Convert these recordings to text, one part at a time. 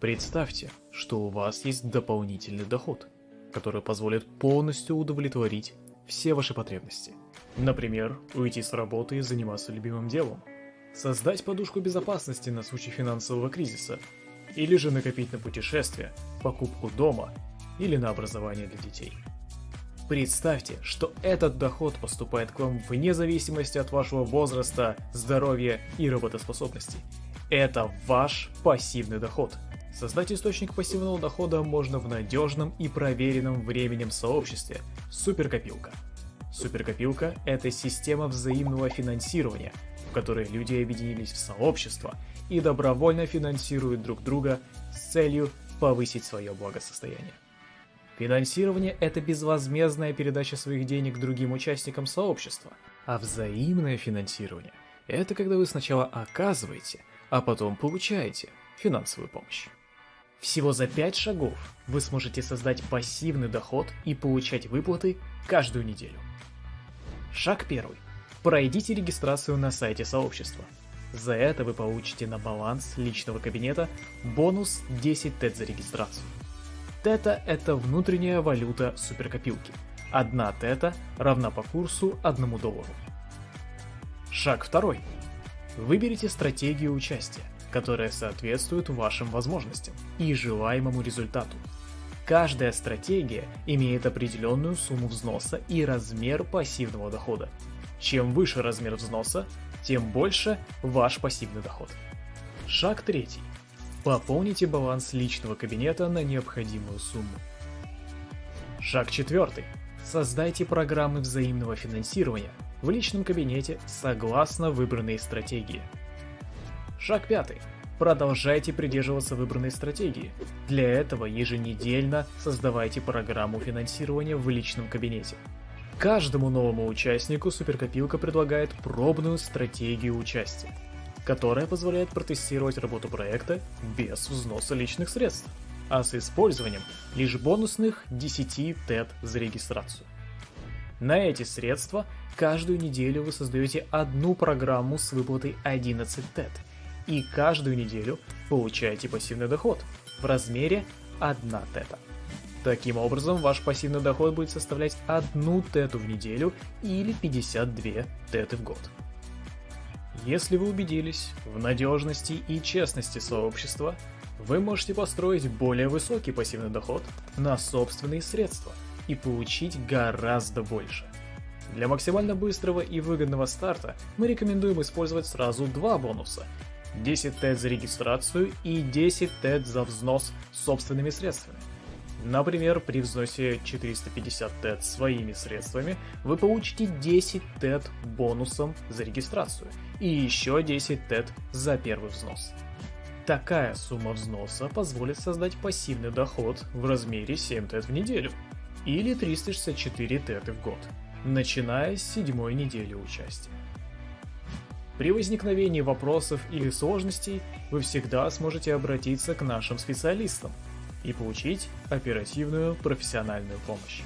Представьте, что у вас есть дополнительный доход, который позволит полностью удовлетворить все ваши потребности. Например, уйти с работы и заниматься любимым делом. Создать подушку безопасности на случай финансового кризиса. Или же накопить на путешествие, покупку дома или на образование для детей. Представьте, что этот доход поступает к вам вне зависимости от вашего возраста, здоровья и работоспособности. Это ваш пассивный доход – Создать источник пассивного дохода можно в надежном и проверенном временем сообществе – Суперкопилка. Суперкопилка – это система взаимного финансирования, в которой люди объединились в сообщество и добровольно финансируют друг друга с целью повысить свое благосостояние. Финансирование – это безвозмездная передача своих денег другим участникам сообщества, а взаимное финансирование – это когда вы сначала оказываете, а потом получаете финансовую помощь. Всего за 5 шагов вы сможете создать пассивный доход и получать выплаты каждую неделю. Шаг первый. Пройдите регистрацию на сайте сообщества. За это вы получите на баланс личного кабинета бонус 10 тет за регистрацию. Тета – это внутренняя валюта суперкопилки. Одна тета равна по курсу 1 доллару. Шаг второй. Выберите стратегию участия которая соответствует вашим возможностям и желаемому результату. Каждая стратегия имеет определенную сумму взноса и размер пассивного дохода. Чем выше размер взноса, тем больше ваш пассивный доход. Шаг третий. Пополните баланс личного кабинета на необходимую сумму. Шаг четвертый. Создайте программы взаимного финансирования в личном кабинете согласно выбранной стратегии. Шаг пятый. Продолжайте придерживаться выбранной стратегии. Для этого еженедельно создавайте программу финансирования в личном кабинете. Каждому новому участнику Суперкопилка предлагает пробную стратегию участия, которая позволяет протестировать работу проекта без взноса личных средств, а с использованием лишь бонусных 10 ТЭТ за регистрацию. На эти средства каждую неделю вы создаете одну программу с выплатой 11 ТЭТ – и каждую неделю получаете пассивный доход в размере 1 тета. Таким образом, ваш пассивный доход будет составлять 1 тету в неделю или 52 теты в год. Если вы убедились в надежности и честности сообщества, вы можете построить более высокий пассивный доход на собственные средства и получить гораздо больше. Для максимально быстрого и выгодного старта мы рекомендуем использовать сразу два бонуса 10 тет за регистрацию и 10 тет за взнос собственными средствами. Например, при взносе 450 тет своими средствами вы получите 10 тет бонусом за регистрацию и еще 10 тет за первый взнос. Такая сумма взноса позволит создать пассивный доход в размере 7 тет в неделю или 364 теты в год, начиная с седьмой недели участия. При возникновении вопросов или сложностей вы всегда сможете обратиться к нашим специалистам и получить оперативную профессиональную помощь.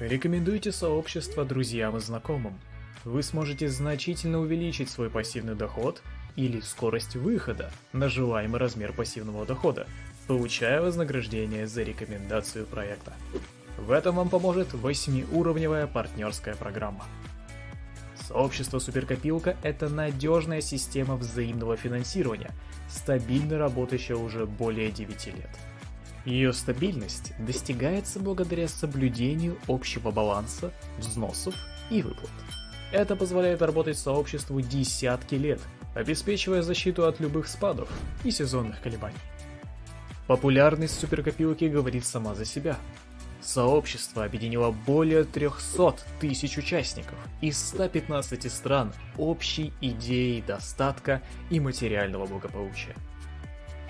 Рекомендуйте сообщество друзьям и знакомым. Вы сможете значительно увеличить свой пассивный доход или скорость выхода на желаемый размер пассивного дохода, получая вознаграждение за рекомендацию проекта. В этом вам поможет 8-уровневая партнерская программа. Сообщество Суперкопилка – это надежная система взаимного финансирования, стабильно работающая уже более 9 лет. Ее стабильность достигается благодаря соблюдению общего баланса, взносов и выплат. Это позволяет работать сообществу десятки лет, обеспечивая защиту от любых спадов и сезонных колебаний. Популярность суперкопилки говорит сама за себя. Сообщество объединило более 300 тысяч участников из 115 стран общей идеей достатка и материального благополучия.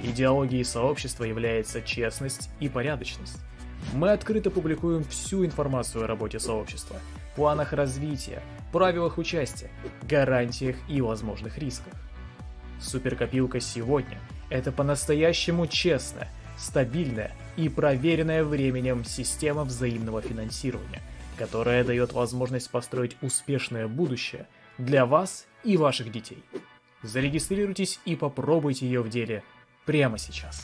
Идеологией сообщества является честность и порядочность. Мы открыто публикуем всю информацию о работе сообщества, планах развития, правилах участия, гарантиях и возможных рисках. Суперкопилка сегодня – это по-настоящему честная, стабильная и проверенная временем система взаимного финансирования, которая дает возможность построить успешное будущее для вас и ваших детей. Зарегистрируйтесь и попробуйте ее в деле прямо сейчас.